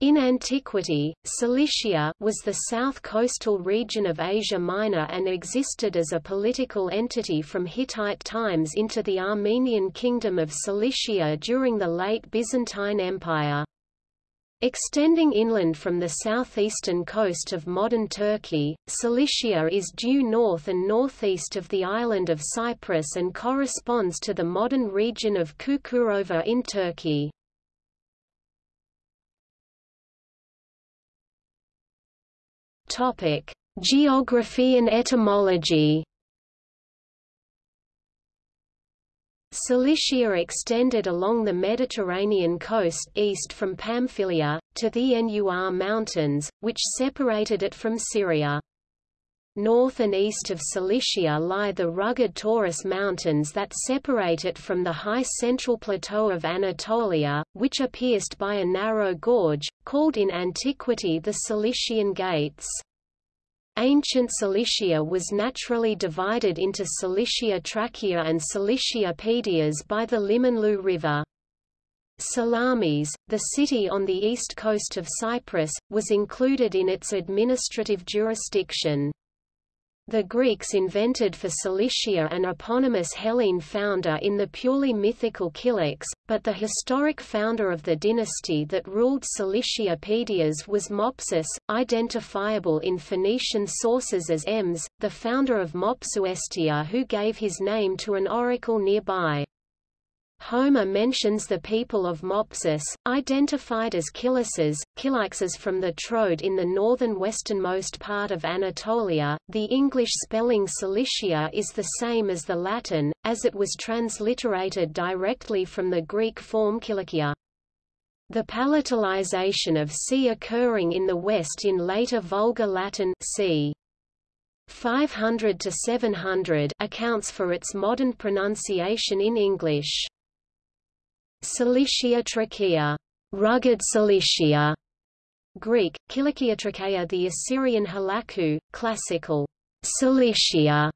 In antiquity, Cilicia was the south coastal region of Asia Minor and existed as a political entity from Hittite times into the Armenian kingdom of Cilicia during the late Byzantine Empire. Extending inland from the southeastern coast of modern Turkey, Cilicia is due north and northeast of the island of Cyprus and corresponds to the modern region of Kukurova in Turkey. Topic: Geography and etymology. Cilicia extended along the Mediterranean coast east from Pamphylia, to the Nur Mountains, which separated it from Syria. North and east of Cilicia lie the rugged Taurus Mountains that separate it from the high central plateau of Anatolia, which are pierced by a narrow gorge, called in antiquity the Cilician Gates. Ancient Cilicia was naturally divided into Cilicia Trachea and Cilicia Pedias by the Limonlu River. Salamis, the city on the east coast of Cyprus, was included in its administrative jurisdiction. The Greeks invented for Cilicia an eponymous Hellene founder in the purely mythical Kylix, but the historic founder of the dynasty that ruled Cilicia Pedias was Mopsus, identifiable in Phoenician sources as Ems, the founder of Mopsuestia who gave his name to an oracle nearby. Homer mentions the people of Mopsus, identified as Kilyses, Kilixes from the Troad in the northern westernmost part of Anatolia. The English spelling Cilicia is the same as the Latin, as it was transliterated directly from the Greek form Kilikia. The palatalization of C occurring in the West in later Vulgar Latin c. 500 to 700 accounts for its modern pronunciation in English. Cilicia trachea, rugged Cilicia, Greek, Kilikia trachea the Assyrian halaku, classical, Cilicia,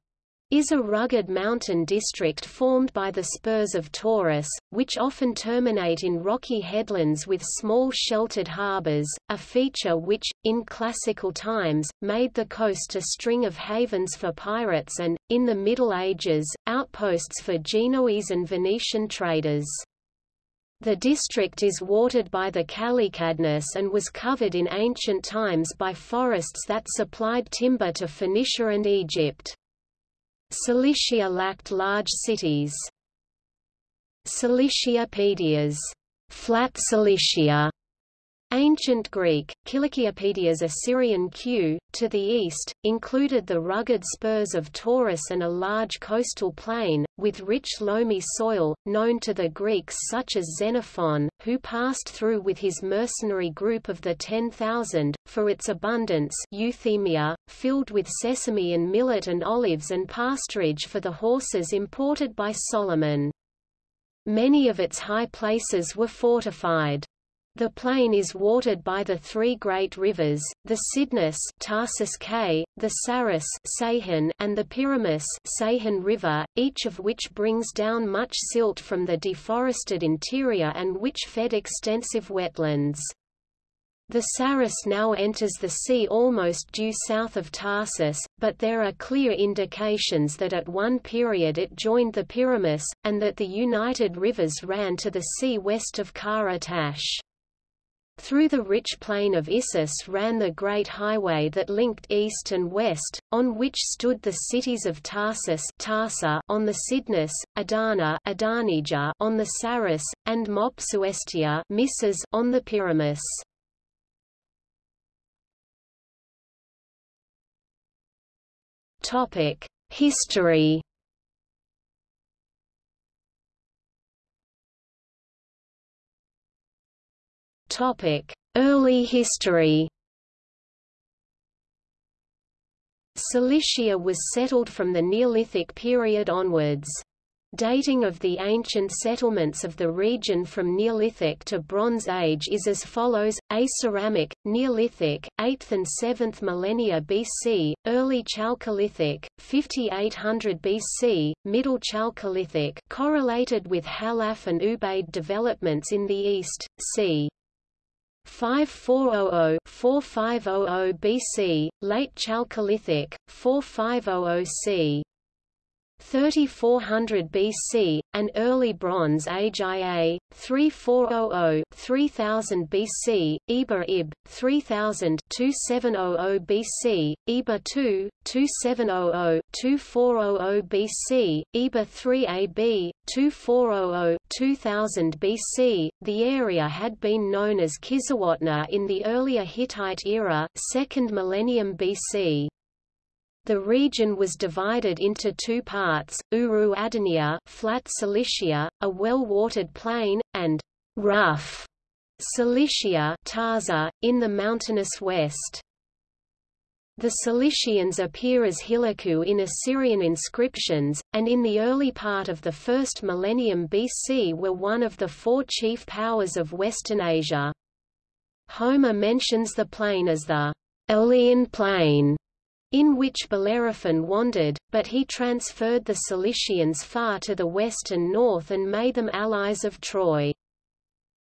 is a rugged mountain district formed by the spurs of Taurus, which often terminate in rocky headlands with small sheltered harbors, a feature which, in classical times, made the coast a string of havens for pirates and, in the Middle Ages, outposts for Genoese and Venetian traders. The district is watered by the Kalykadnes and was covered in ancient times by forests that supplied timber to Phoenicia and Egypt. Cilicia lacked large cities. Cilicia Pedias, flat Cilicia, Ancient Greek, Kilikiopedias Assyrian Q, to the east, included the rugged spurs of Taurus and a large coastal plain, with rich loamy soil, known to the Greeks such as Xenophon, who passed through with his mercenary group of the Ten Thousand, for its abundance euthymia, filled with sesame and millet and olives and pasturage for the horses imported by Solomon. Many of its high places were fortified. The plain is watered by the three great rivers, the Cydnus Tarsus K, the Sarus Sahun, and the Pyramus Sahun River, each of which brings down much silt from the deforested interior and which fed extensive wetlands. The Sarus now enters the sea almost due south of Tarsus, but there are clear indications that at one period it joined the Pyramus, and that the united rivers ran to the sea west of Kara Tash. Through the rich plain of Issus ran the great highway that linked east and west, on which stood the cities of Tarsus Tarsa on the Cydnus, Adana Adanija on the Sarus, and Mopsuestia Misses on the Pyramus. History Early history Cilicia was settled from the Neolithic period onwards. Dating of the ancient settlements of the region from Neolithic to Bronze Age is as follows: A ceramic, Neolithic, 8th and 7th millennia BC, early Chalcolithic, 5800 BC, middle Chalcolithic, correlated with Halaf and Ubaid developments in the east, c. 5400-4500 BC, Late Chalcolithic, 4500 c. 3400 BC, and Early Bronze Age IA, 3400-3000 BC, Eber Ib, 3000-2700 BC, Eber II, 2700-2400 BC, Eber 3 AB, 2400-2000 BC. The area had been known as Kizzuwatna in the earlier Hittite era, 2nd millennium BC. The region was divided into two parts, Uru Adania flat Cilicia, a well-watered plain, and rough Cilicia Tarza, in the mountainous west. The Cilicians appear as Hilaku in Assyrian inscriptions, and in the early part of the first millennium BC were one of the four chief powers of Western Asia. Homer mentions the plain as the Elean Plain, in which Bellerophon wandered, but he transferred the Cilicians far to the west and north and made them allies of Troy.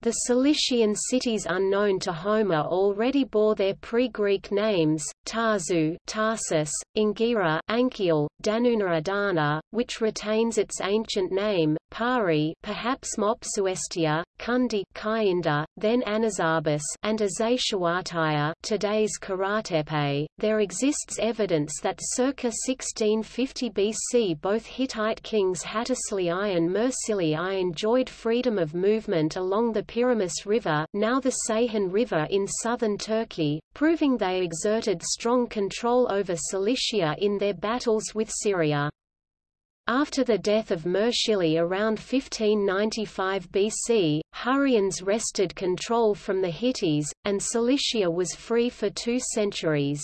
The Cilician cities unknown to Homer already bore their pre-Greek names, Tarzu Tarsus, Ingira Anchial, Danuna Adana, which retains its ancient name, Pari perhaps Mopsuestia, Kundi Kayinda, then Anazarbus and Azashawataya today's Karatepe. There exists evidence that circa 1650 BC both Hittite kings Hattusili I and Mursili I enjoyed freedom of movement along the Piraeus River now the Ceyhan River in southern Turkey, proving they exerted strong control over Cilicia in their battles with Syria. After the death of Mursili around 1595 BC, Hurrians wrested control from the Hittites, and Cilicia was free for two centuries.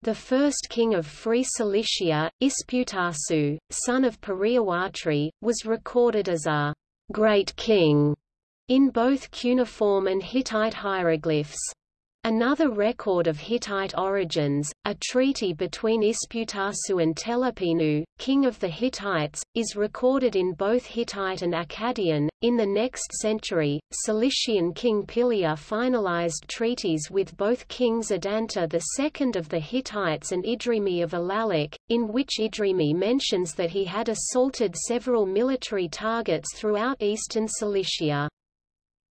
The first king of Free Cilicia, Isputasu, son of Periawatri, was recorded as a great king in both cuneiform and Hittite hieroglyphs. Another record of Hittite origins, a treaty between Isputasu and Telepinu, king of the Hittites, is recorded in both Hittite and Akkadian. In the next century, Cilician king Pilia finalized treaties with both kings Adanta II of the Hittites and Idrimi of Alalik, in which Idrimi mentions that he had assaulted several military targets throughout eastern Cilicia.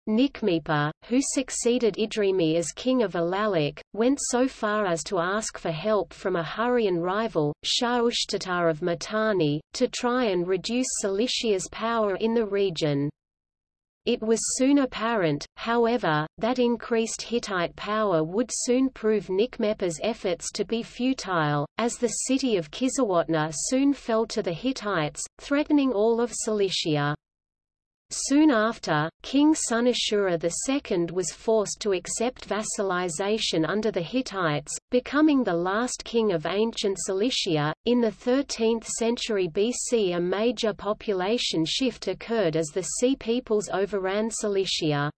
Niqmepa, who succeeded Idrimi as king of Alalik, went so far as to ask for help from a Hurrian rival, Shah Ushtatar of Mitanni, to try and reduce Cilicia's power in the region. It was soon apparent, however, that increased Hittite power would soon prove Niqmepa's efforts to be futile, as the city of Kizzuwatna soon fell to the Hittites, threatening all of Cilicia. Soon after, King Sunashura II was forced to accept vassalization under the Hittites, becoming the last king of ancient Cilicia. In the 13th century BC, a major population shift occurred as the Sea peoples overran Cilicia.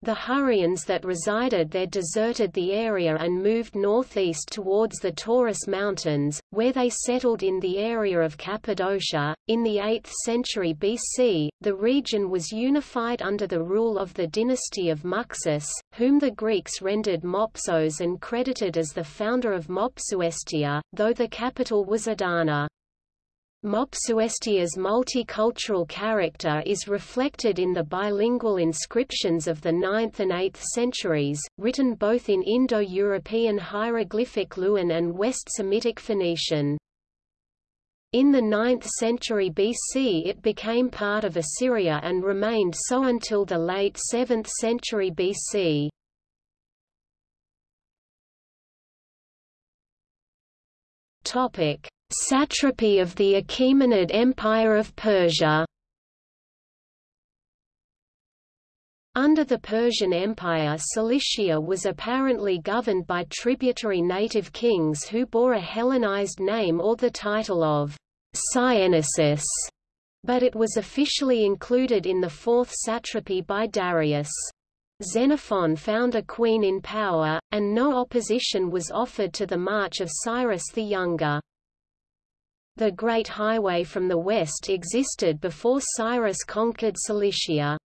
The Hurrians that resided there deserted the area and moved northeast towards the Taurus Mountains, where they settled in the area of Cappadocia. In the 8th century BC, the region was unified under the rule of the dynasty of Muxus, whom the Greeks rendered Mopsos and credited as the founder of Mopsuestia, though the capital was Adana. Mopsuestia's multicultural character is reflected in the bilingual inscriptions of the 9th and 8th centuries, written both in Indo-European hieroglyphic Luwian and West Semitic Phoenician. In the 9th century BC it became part of Assyria and remained so until the late 7th century BC. Satrapy of the Achaemenid Empire of Persia Under the Persian Empire Cilicia was apparently governed by tributary native kings who bore a Hellenized name or the title of Syennesis, but it was officially included in the fourth satrapy by Darius. Xenophon found a queen in power, and no opposition was offered to the march of Cyrus the Younger. The Great Highway from the west existed before Cyrus conquered Cilicia.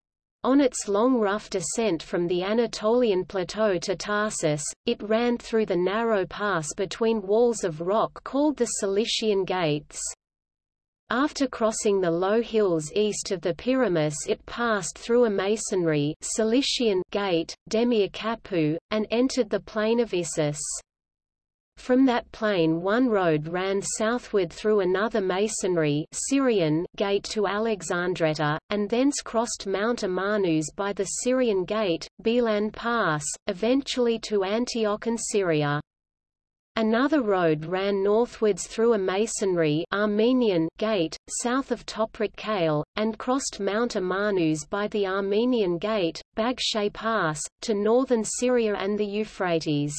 On its long rough descent from the Anatolian plateau to Tarsus, it ran through the narrow pass between walls of rock called the Cilician Gates. After crossing the low hills east of the Pyramus it passed through a masonry Cilician gate, Demiakapu, and entered the plain of Issus. From that plain one road ran southward through another masonry Syrian gate to Alexandretta, and thence crossed Mount Amanus by the Syrian gate, Belan Pass, eventually to Antioch and Syria. Another road ran northwards through a masonry Armenian gate, south of Toprak Kale, and crossed Mount Amanus by the Armenian gate, Bagshay Pass, to northern Syria and the Euphrates.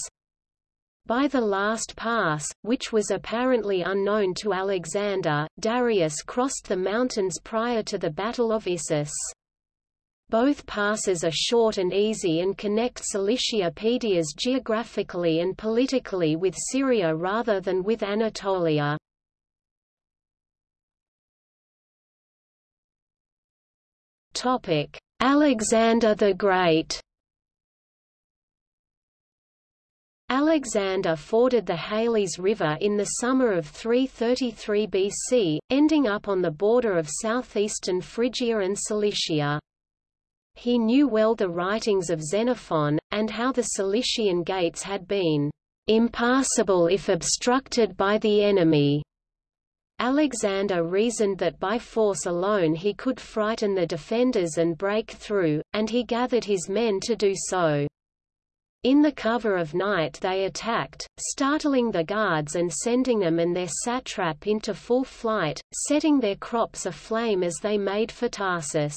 By the last pass, which was apparently unknown to Alexander, Darius crossed the mountains prior to the Battle of Issus. Both passes are short and easy and connect Cilicia Pedias geographically and politically with Syria rather than with Anatolia. Alexander the Great Alexander forded the Halys River in the summer of 333 BC, ending up on the border of southeastern Phrygia and Cilicia. He knew well the writings of Xenophon, and how the Cilician gates had been impassable if obstructed by the enemy. Alexander reasoned that by force alone he could frighten the defenders and break through, and he gathered his men to do so. In the cover of night they attacked, startling the guards and sending them and their satrap into full flight, setting their crops aflame as they made for Tarsus.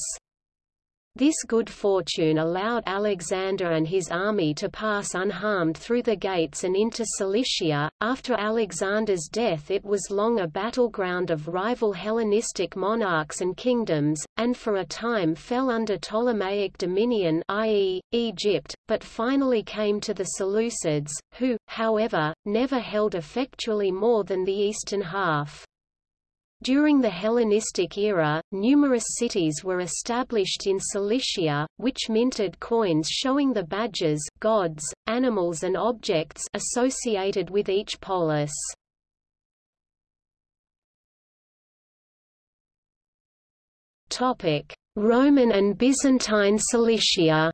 This good fortune allowed Alexander and his army to pass unharmed through the gates and into Cilicia. After Alexander's death, it was long a battleground of rival Hellenistic monarchs and kingdoms, and for a time fell under Ptolemaic dominion, i.e., Egypt, but finally came to the Seleucids, who, however, never held effectually more than the eastern half. During the Hellenistic era, numerous cities were established in Cilicia, which minted coins showing the badges, gods, animals and objects associated with each polis. Roman and Byzantine Cilicia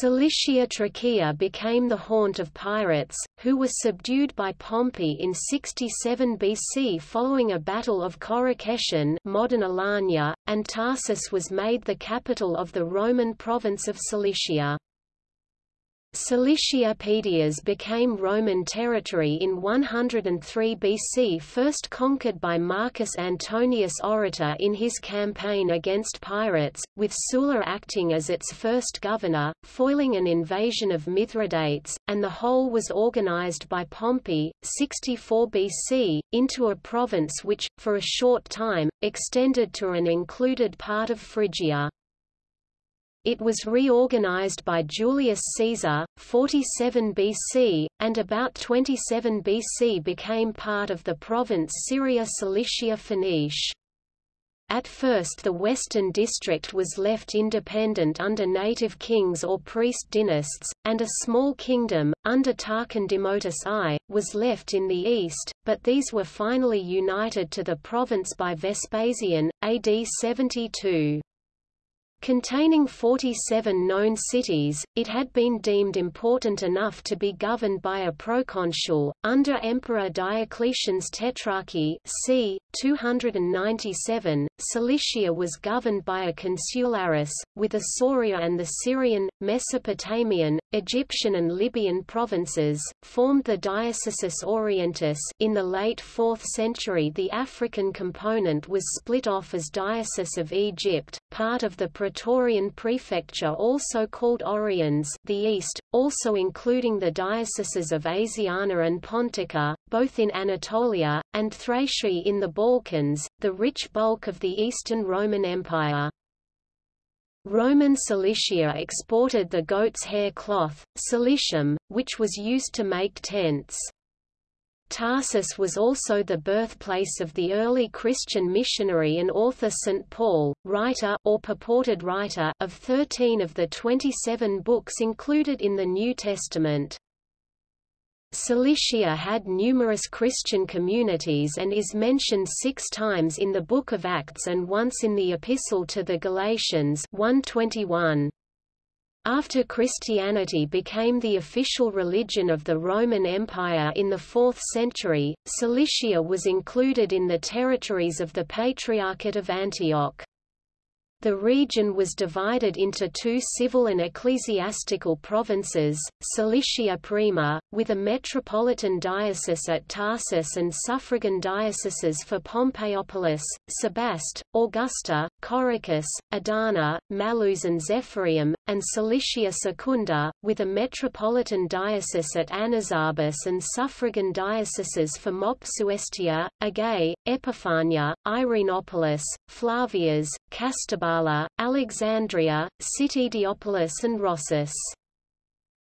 Cilicia Trachea became the haunt of pirates, who were subdued by Pompey in 67 BC following a battle of Coracesium modern Alanya, and Tarsus was made the capital of the Roman province of Cilicia. Cilicia Pedias became Roman territory in 103 BC first conquered by Marcus Antonius Orator in his campaign against pirates, with Sulla acting as its first governor, foiling an invasion of Mithridates, and the whole was organized by Pompey, 64 BC, into a province which, for a short time, extended to and included part of Phrygia. It was reorganized by Julius Caesar, 47 BC, and about 27 BC became part of the province Syria Cilicia Phoenice. At first the western district was left independent under native kings or priest dynasts, and a small kingdom, under Tarcondimotus I, was left in the east, but these were finally united to the province by Vespasian, AD 72. Containing 47 known cities, it had been deemed important enough to be governed by a proconsul. Under Emperor Diocletian's Tetrarchy c. 297, Cilicia was governed by a consularis, with Isauria and the Syrian, Mesopotamian, Egyptian and Libyan provinces, formed the Diocesis Orientis. In the late 4th century the African component was split off as Diocese of Egypt, part of the Praetorian Prefecture also called Oriens the East, also including the dioceses of Asiana and Pontica, both in Anatolia, and Thracia in the Balkans, the rich bulk of the Eastern Roman Empire. Roman Cilicia exported the goat's hair cloth, cilicium, which was used to make tents. Tarsus was also the birthplace of the early Christian missionary and author St. Paul, writer or purported writer of 13 of the 27 books included in the New Testament. Cilicia had numerous Christian communities and is mentioned six times in the Book of Acts and once in the Epistle to the Galatians 121. After Christianity became the official religion of the Roman Empire in the 4th century, Cilicia was included in the territories of the Patriarchate of Antioch. The region was divided into two civil and ecclesiastical provinces, Cilicia Prima, with a metropolitan diocese at Tarsus and suffragan dioceses for Pompeiopolis, Sebaste, Augusta, Coricus, Adana, Malus and Zephyrium, and Cilicia Secunda, with a metropolitan diocese at Anazarbus and suffragan dioceses for Mopsuestia, Agae, Epiphania, Irenopolis, Flavias, Castabala Alexandria, Citydiopolis and Rossus.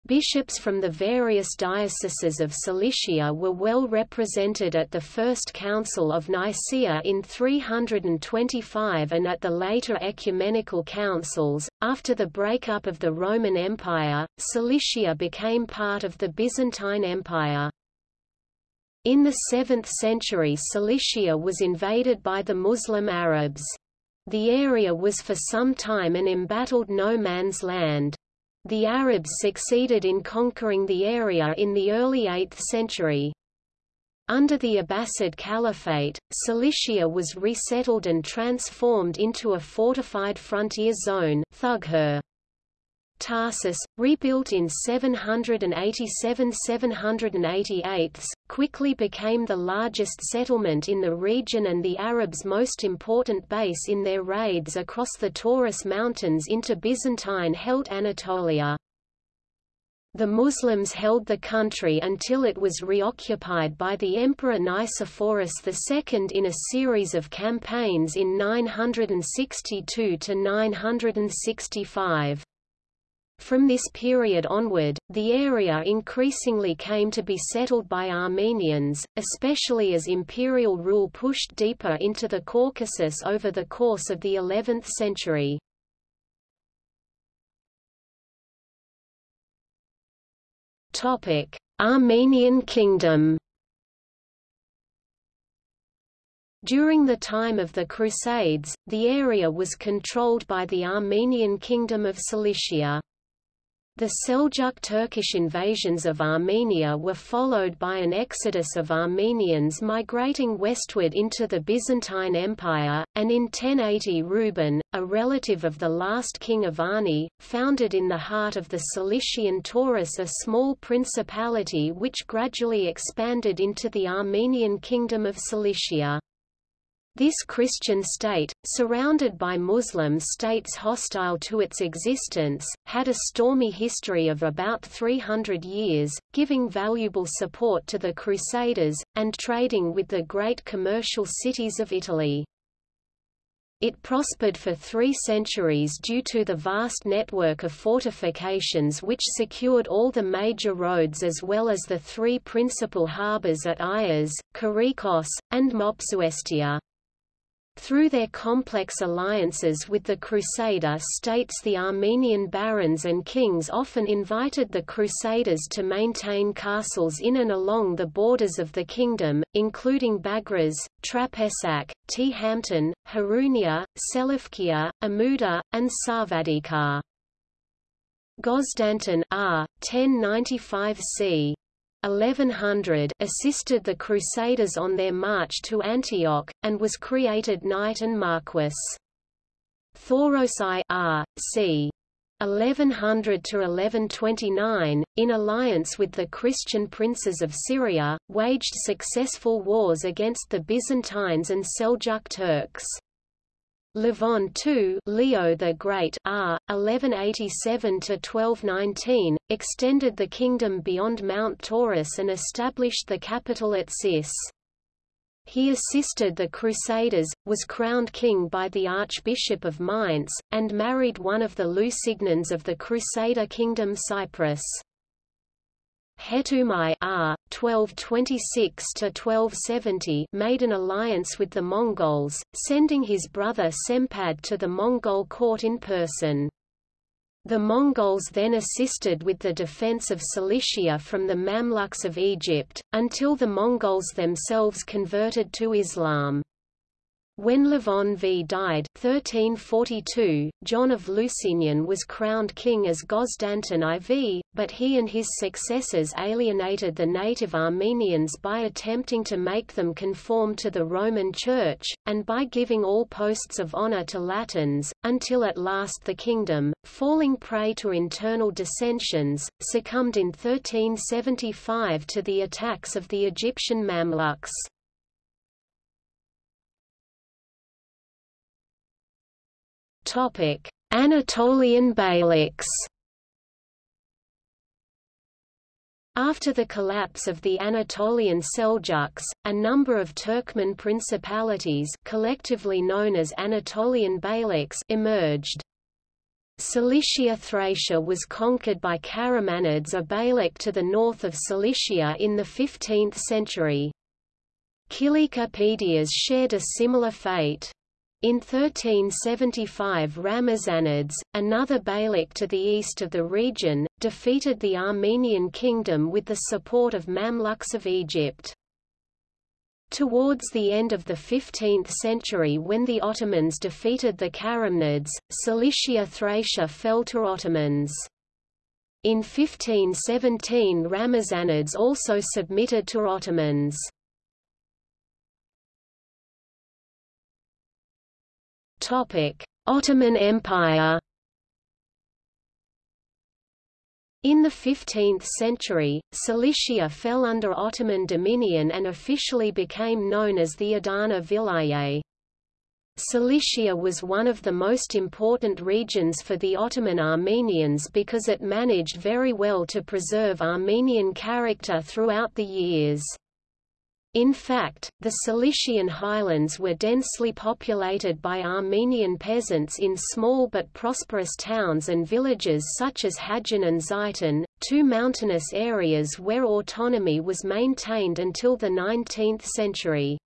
Bishops from the various dioceses of Cilicia were well represented at the First Council of Nicaea in 325 and at the later ecumenical councils. After the breakup of the Roman Empire, Cilicia became part of the Byzantine Empire. In the 7th century Cilicia was invaded by the Muslim Arabs. The area was for some time an embattled no-man's land. The Arabs succeeded in conquering the area in the early 8th century. Under the Abbasid Caliphate, Cilicia was resettled and transformed into a fortified frontier zone Thughur. Tarsus, rebuilt in 787–788, quickly became the largest settlement in the region and the Arabs' most important base in their raids across the Taurus Mountains into Byzantine-held Anatolia. The Muslims held the country until it was reoccupied by the Emperor Nicephorus II in a series of campaigns in 962–965. From this period onward, the area increasingly came to be settled by Armenians, especially as imperial rule pushed deeper into the Caucasus over the course of the 11th century. Armenian Kingdom During the time of the Crusades, the area was controlled by the Armenian Kingdom of Cilicia. The Seljuk Turkish invasions of Armenia were followed by an exodus of Armenians migrating westward into the Byzantine Empire, and in 1080 Reuben, a relative of the last king of Arni, founded in the heart of the Cilician Taurus a small principality which gradually expanded into the Armenian Kingdom of Cilicia. This Christian state, surrounded by Muslim states hostile to its existence, had a stormy history of about 300 years, giving valuable support to the Crusaders, and trading with the great commercial cities of Italy. It prospered for three centuries due to the vast network of fortifications which secured all the major roads as well as the three principal harbours at Ayas, Korikos, and Mopsuestia. Through their complex alliances with the Crusader states the Armenian barons and kings often invited the Crusaders to maintain castles in and along the borders of the kingdom, including Bagraz, Trapesak, Tehampton, Harunia, Selevkia, Amuda, and Sarvadikar. Gozdanton R. 1095 c. 1100 assisted the Crusaders on their march to Antioch, and was created knight and marquess. Thoros I R. c. 1100 to 1129, in alliance with the Christian princes of Syria, waged successful wars against the Byzantines and Seljuk Turks. Levon II Leo the Great R. 1187–1219, extended the kingdom beyond Mount Taurus and established the capital at Sis. He assisted the Crusaders, was crowned king by the Archbishop of Mainz, and married one of the Lusignans of the Crusader kingdom Cyprus. Hetoum I R. 1226–1270 made an alliance with the Mongols, sending his brother Sempad to the Mongol court in person. The Mongols then assisted with the defense of Cilicia from the Mamluks of Egypt, until the Mongols themselves converted to Islam. When Levon V died 1342, John of Lusignan was crowned king as Gosdanton IV, but he and his successors alienated the native Armenians by attempting to make them conform to the Roman Church, and by giving all posts of honor to Latins, until at last the kingdom, falling prey to internal dissensions, succumbed in 1375 to the attacks of the Egyptian Mamluks. Topic: Anatolian Beyliks. After the collapse of the Anatolian Seljuks, a number of Turkmen principalities collectively known as Anatolian Beyliks emerged. Cilicia Trachea was conquered by Karamanids a beylik to the north of Cilicia in the 15th century. Kilika Pedias shared a similar fate. In 1375 Ramazanids, another beylik to the east of the region, defeated the Armenian kingdom with the support of Mamluks of Egypt. Towards the end of the 15th century when the Ottomans defeated the Karamanids, Cilicia Trachea fell to Ottomans. In 1517 Ramazanids also submitted to Ottomans. Ottoman Empire. In the 15th century, Cilicia fell under Ottoman dominion and officially became known as the Adana Vilayet. Cilicia was one of the most important regions for the Ottoman Armenians because it managed very well to preserve Armenian character throughout the years. In fact, the Cilician highlands were densely populated by Armenian peasants in small but prosperous towns and villages such as Hadjan and Zaitan, two mountainous areas where autonomy was maintained until the 19th century.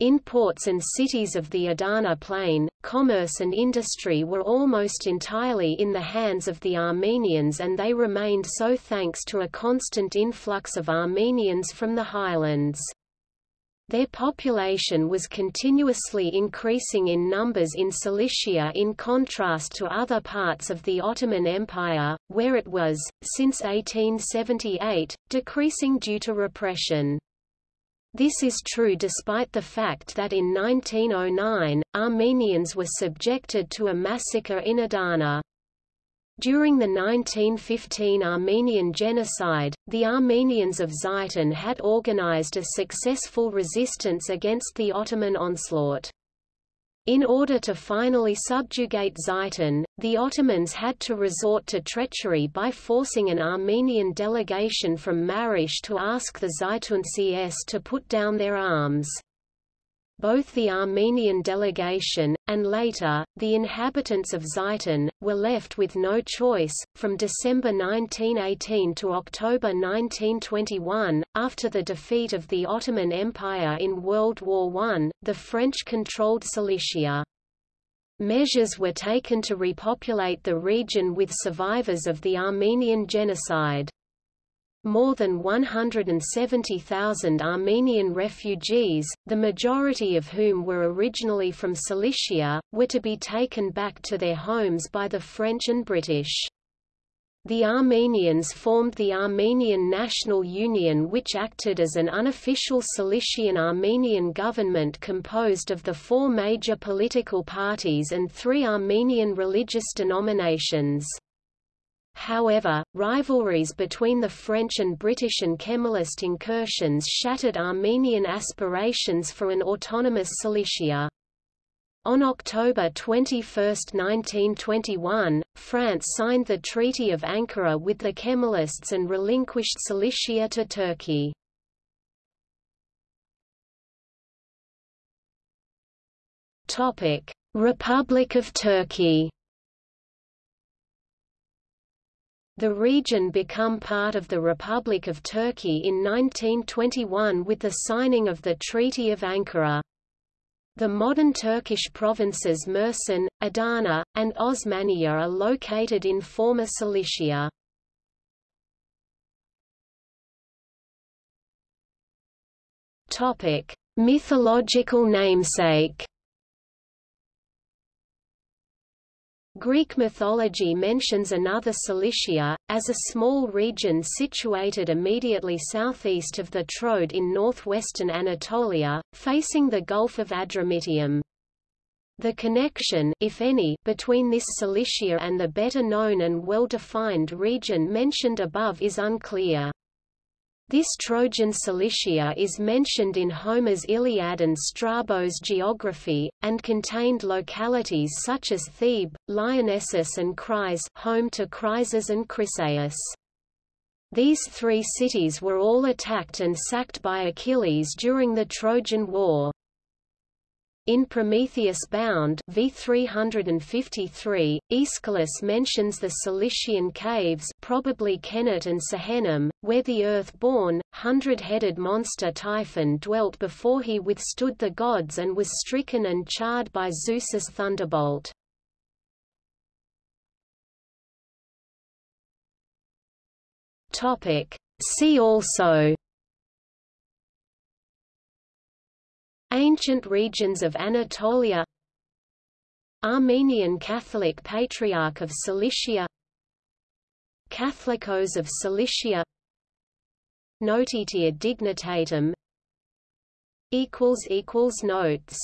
In ports and cities of the Adana plain, commerce and industry were almost entirely in the hands of the Armenians and they remained so thanks to a constant influx of Armenians from the highlands. Their population was continuously increasing in numbers in Cilicia in contrast to other parts of the Ottoman Empire, where it was, since 1878, decreasing due to repression. This is true despite the fact that in 1909, Armenians were subjected to a massacre in Adana. During the 1915 Armenian genocide, the Armenians of Zaitan had organized a successful resistance against the Ottoman onslaught. In order to finally subjugate Zaitan, the Ottomans had to resort to treachery by forcing an Armenian delegation from Marash to ask the Zaituncis to put down their arms both the Armenian delegation, and later, the inhabitants of Zaitan, were left with no choice. From December 1918 to October 1921, after the defeat of the Ottoman Empire in World War I, the French controlled Cilicia. Measures were taken to repopulate the region with survivors of the Armenian genocide. More than 170,000 Armenian refugees, the majority of whom were originally from Cilicia, were to be taken back to their homes by the French and British. The Armenians formed the Armenian National Union which acted as an unofficial Cilician Armenian government composed of the four major political parties and three Armenian religious denominations. However, rivalries between the French and British and Kemalist incursions shattered Armenian aspirations for an autonomous Cilicia. On October 21, 1921, France signed the Treaty of Ankara with the Kemalists and relinquished Cilicia to Turkey. Republic of Turkey The region become part of the Republic of Turkey in 1921 with the signing of the Treaty of Ankara. The modern Turkish provinces Mersin, Adana, and Osmaniye are located in former Cilicia. Mythological namesake. Greek mythology mentions another Cilicia, as a small region situated immediately southeast of the Troad in northwestern Anatolia, facing the Gulf of Adramyttium. The connection if any, between this Cilicia and the better known and well-defined region mentioned above is unclear. This Trojan Cilicia is mentioned in Homer's Iliad and Strabo's geography, and contained localities such as Thebe, Lyrnessus and Chryse home to Chryses and Chryseis. These three cities were all attacked and sacked by Achilles during the Trojan War. In Prometheus Bound v353, Aeschylus mentions the Cilician caves probably Kenet and Sehenum, where the Earth-born, hundred-headed monster Typhon dwelt before he withstood the gods and was stricken and charred by Zeus's thunderbolt. See also Ancient regions of Anatolia Armenian Catholic Patriarch of Cilicia Catholicos of Cilicia Notitia Dignitatum Notes